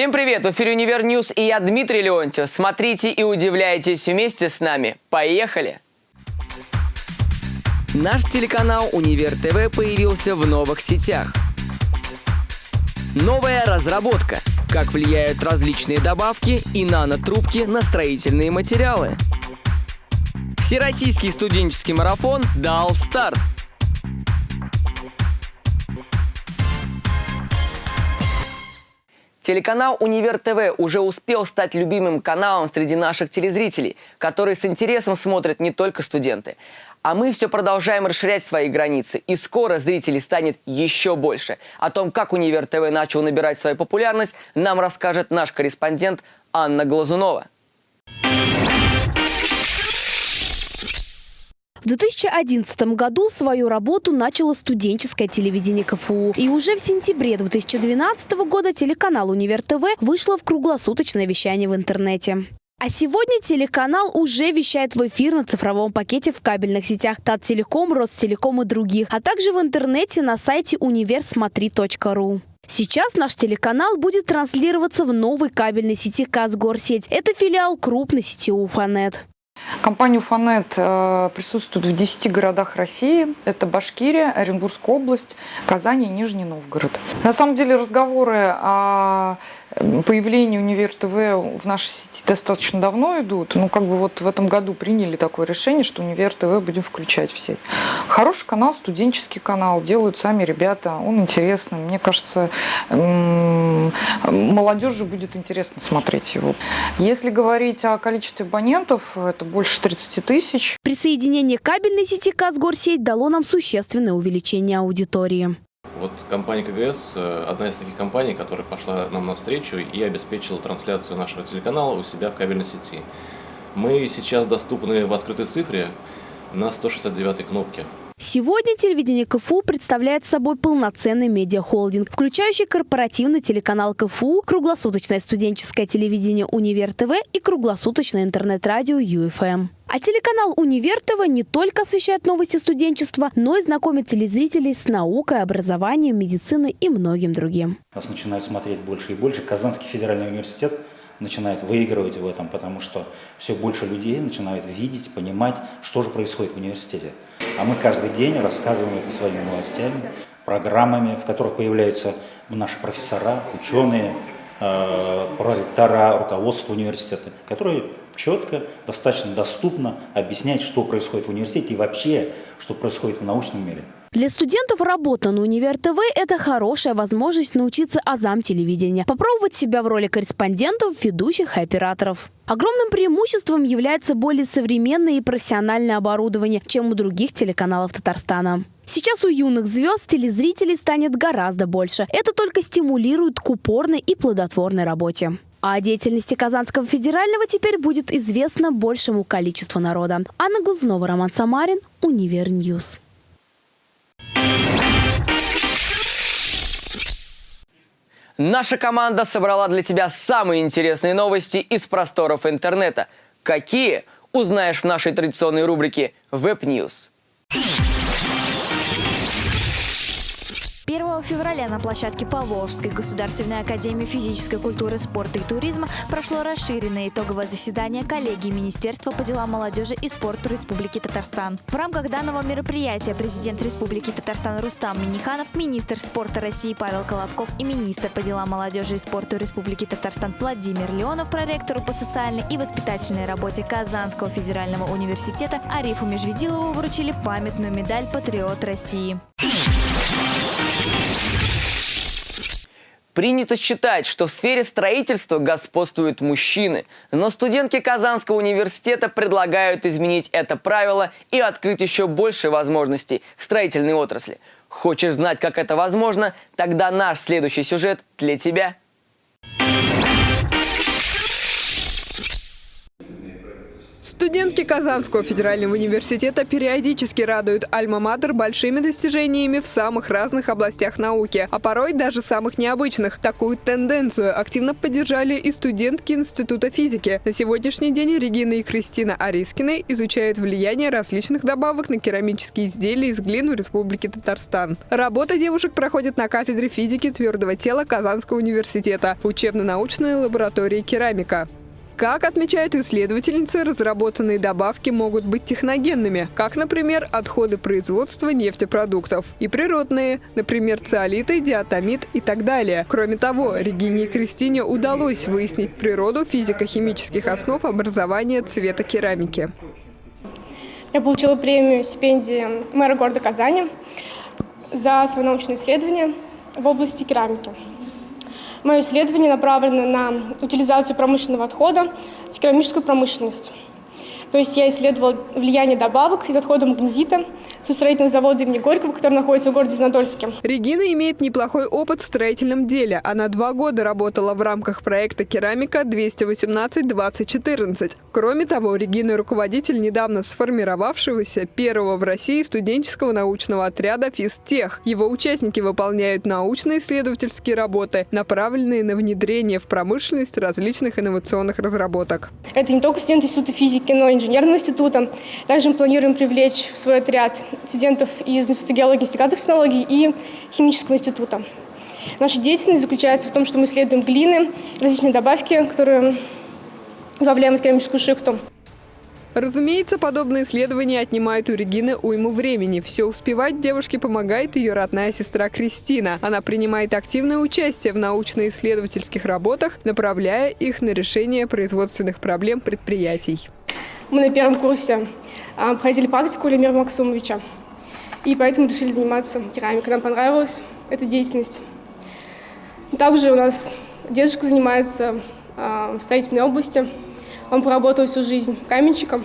Всем привет! В эфире «Универ News» и я Дмитрий Леонтьев. Смотрите и удивляйтесь вместе с нами. Поехали! Наш телеканал «Универ ТВ» появился в новых сетях. Новая разработка. Как влияют различные добавки и нанотрубки на строительные материалы. Всероссийский студенческий марафон дал старт. Телеканал «Универ ТВ» уже успел стать любимым каналом среди наших телезрителей, которые с интересом смотрят не только студенты. А мы все продолжаем расширять свои границы, и скоро зрителей станет еще больше. О том, как «Универ ТВ» начал набирать свою популярность, нам расскажет наш корреспондент Анна Глазунова. В 2011 году свою работу начало студенческое телевидение КФУ. И уже в сентябре 2012 года телеканал «Универ ТВ» вышло в круглосуточное вещание в интернете. А сегодня телеканал уже вещает в эфир на цифровом пакете в кабельных сетях Таттелеком, Ростелеком и других, а также в интернете на сайте универсмотри.ру. Сейчас наш телеканал будет транслироваться в новой кабельной сети Казгорсеть. Это филиал крупной сети Уфанет. Компания «Уфанет» э, присутствует в 10 городах России. Это Башкирия, Оренбургская область, Казань и Нижний Новгород. На самом деле разговоры о появлении Универ ТВ в нашей сети достаточно давно идут. Ну, как бы вот в этом году приняли такое решение, что Универ ТВ будем включать в сеть. Хороший канал, студенческий канал, делают сами ребята, он интересный. Мне кажется, молодежи будет интересно смотреть его. Если говорить о количестве абонентов, это больше 30 тысяч. Присоединение кабельной сети Казгорсеть дало нам существенное увеличение аудитории. Вот компания КГС э, – одна из таких компаний, которая пошла нам навстречу и обеспечила трансляцию нашего телеканала у себя в кабельной сети. Мы сейчас доступны в открытой цифре на 169 кнопке. Сегодня телевидение КФУ представляет собой полноценный медиахолдинг, включающий корпоративный телеканал КФУ, круглосуточное студенческое телевидение «Универ ТВ» и круглосуточное интернет-радио «ЮФМ». А телеканал «Универ ТВ» не только освещает новости студенчества, но и знакомит телезрителей с наукой, образованием, медициной и многим другим. Нас начинают смотреть больше и больше. Казанский федеральный университет начинает выигрывать в этом, потому что все больше людей начинают видеть, понимать, что же происходит в университете. А мы каждый день рассказываем это своими новостями, программами, в которых появляются наши профессора, ученые, э, проректора, руководство университета, которые четко, достаточно доступно объясняют, что происходит в университете и вообще, что происходит в научном мире. Для студентов работа на Универ ТВ – это хорошая возможность научиться азам телевидения, попробовать себя в роли корреспондентов, ведущих и операторов. Огромным преимуществом является более современное и профессиональное оборудование, чем у других телеканалов Татарстана. Сейчас у юных звезд телезрителей станет гораздо больше. Это только стимулирует к упорной и плодотворной работе. О деятельности Казанского федерального теперь будет известно большему количеству народа. Анна Глазунова, Роман Самарин, Универ News. Наша команда собрала для тебя самые интересные новости из просторов интернета. Какие? Узнаешь в нашей традиционной рубрике Web 1 февраля на площадке Поволжской государственной академии физической культуры, спорта и туризма прошло расширенное итоговое заседание коллегии Министерства по делам молодежи и спорту Республики Татарстан. В рамках данного мероприятия президент Республики Татарстан Рустам Миниханов, министр спорта России Павел Колобков и министр по делам молодежи и спорту Республики Татарстан Владимир Леонов проректору по социальной и воспитательной работе Казанского федерального университета Арифу Межведилову вручили памятную медаль «Патриот России». Принято считать, что в сфере строительства господствуют мужчины, но студентки Казанского университета предлагают изменить это правило и открыть еще больше возможностей в строительной отрасли. Хочешь знать, как это возможно? Тогда наш следующий сюжет для тебя. Студентки Казанского федерального университета периодически радуют альма-матер большими достижениями в самых разных областях науки, а порой даже самых необычных. Такую тенденцию активно поддержали и студентки Института физики. На сегодняшний день Регина и Кристина Арискины изучают влияние различных добавок на керамические изделия из глин в Республике Татарстан. Работа девушек проходит на кафедре физики твердого тела Казанского университета в учебно-научной лаборатории керамика. Как отмечают исследовательницы, разработанные добавки могут быть техногенными, как, например, отходы производства нефтепродуктов, и природные, например, циолиты, диатомит и так далее. Кроме того, Регине и Кристине удалось выяснить природу физико-химических основ образования цвета керамики. Я получила премию стипендии мэра города Казани за свое научное исследование в области керамики. Мое исследование направлено на утилизацию промышленного отхода в керамическую промышленность. То есть я исследовала влияние добавок из отхода магнезита со строительного завода имени Горького, который находится в городе Знадольске. Регина имеет неплохой опыт в строительном деле. Она два года работала в рамках проекта «Керамика 218-2014». Кроме того, Регина – руководитель недавно сформировавшегося первого в России студенческого научного отряда «Физтех». Его участники выполняют научно-исследовательские работы, направленные на внедрение в промышленность различных инновационных разработок. Это не только студенты Института физики, но и инженерного института. Также мы планируем привлечь в свой отряд студентов из Института геологии и технологий и химического института. Наша деятельность заключается в том, что мы исследуем глины, различные добавки, которые добавляем в керамическую шихту. Разумеется, подобные исследования отнимают у Регины уйму времени. Все успевать девушке помогает ее родная сестра Кристина. Она принимает активное участие в научно-исследовательских работах, направляя их на решение производственных проблем предприятий. Мы на первом курсе проходили практику Лемира Максумовича. И поэтому решили заниматься керамикой. Нам понравилась эта деятельность. Также у нас дедушка занимается а, в строительной области. Он поработал всю жизнь каменщиком.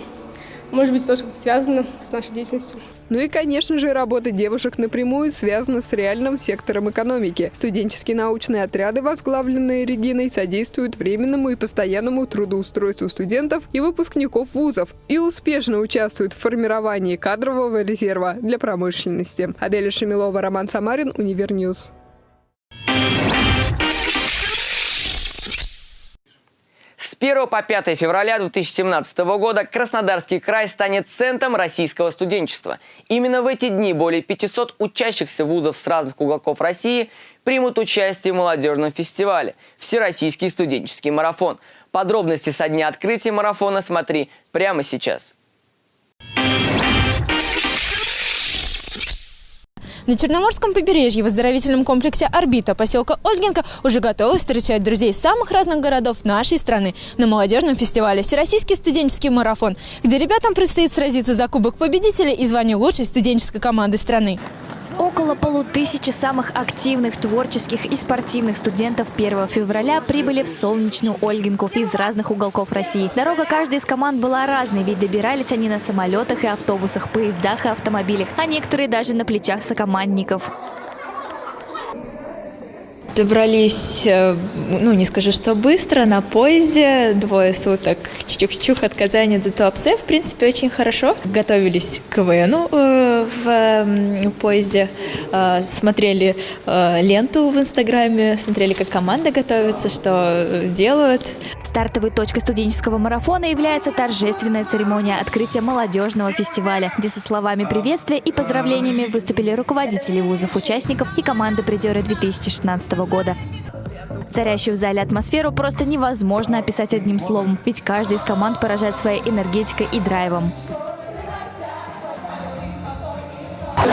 Может быть, тоже как-то связано с нашей деятельностью. Ну и, конечно же, работа девушек напрямую связана с реальным сектором экономики. Студенческие научные отряды, возглавленные Региной, содействуют временному и постоянному трудоустройству студентов и выпускников вузов и успешно участвуют в формировании кадрового резерва для промышленности. Аделя Шамилова, Роман Самарин, Универ News. 1 по 5 февраля 2017 года Краснодарский край станет центром российского студенчества. Именно в эти дни более 500 учащихся вузов с разных уголков России примут участие в молодежном фестивале «Всероссийский студенческий марафон». Подробности со дня открытия марафона смотри прямо сейчас. На Черноморском побережье в оздоровительном комплексе «Орбита» поселка Ольгинка уже готовы встречать друзей самых разных городов нашей страны на молодежном фестивале «Всероссийский студенческий марафон», где ребятам предстоит сразиться за Кубок Победителя и звание лучшей студенческой команды страны. Около полутысячи самых активных, творческих и спортивных студентов 1 февраля прибыли в солнечную Ольгинку из разных уголков России. Дорога каждой из команд была разной, ведь добирались они на самолетах и автобусах, поездах и автомобилях, а некоторые даже на плечах сокомандников. Добрались, э, ну не скажу, что быстро, на поезде, двое суток, чух-чух от Казани до Туапсе, в принципе, очень хорошо. Готовились к КВНу э, в поезде, э, смотрели ленту в Инстаграме, смотрели, как команда готовится, что делают. Стартовой точкой студенческого марафона является торжественная церемония открытия молодежного фестиваля, где со словами приветствия и поздравлениями выступили руководители вузов, участников и команды призеры 2016 года. Царящую в зале атмосферу просто невозможно описать одним словом, ведь каждый из команд поражает своей энергетикой и драйвом.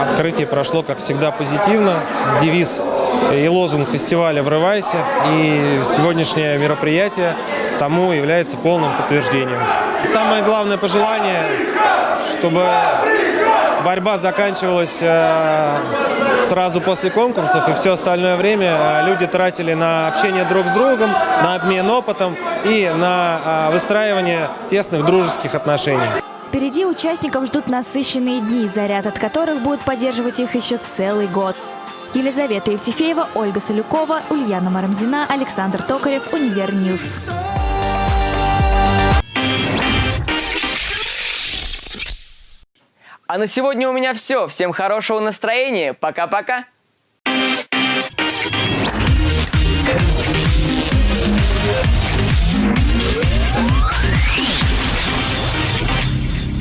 Открытие прошло, как всегда, позитивно. Девиз и лозунг фестиваля «Врывайся». И сегодняшнее мероприятие тому является полным подтверждением. Самое главное пожелание, чтобы борьба заканчивалась э, сразу после конкурсов, и все остальное время э, люди тратили на общение друг с другом, на обмен опытом и на э, выстраивание тесных дружеских отношений. Впереди участников ждут насыщенные дни, заряд от которых будет поддерживать их еще целый год. Елизавета Евтефеева, Ольга Солюкова, Ульяна Марамзина, Александр Токарев, Универ News. А на сегодня у меня все. Всем хорошего настроения. Пока-пока.